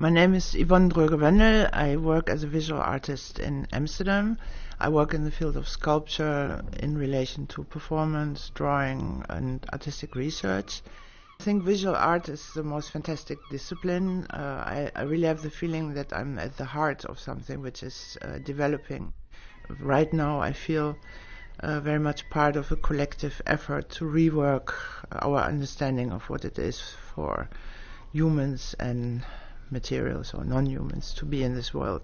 My name is Yvonne Dröge-Wendel. I work as a visual artist in Amsterdam. I work in the field of sculpture in relation to performance, drawing, and artistic research. I think visual art is the most fantastic discipline. Uh, I, I, really have the feeling that I'm at the heart of something which is uh, developing. Right now, I feel uh, very much part of a collective effort to rework our understanding of what it is for humans and materials or non-humans to be in this world.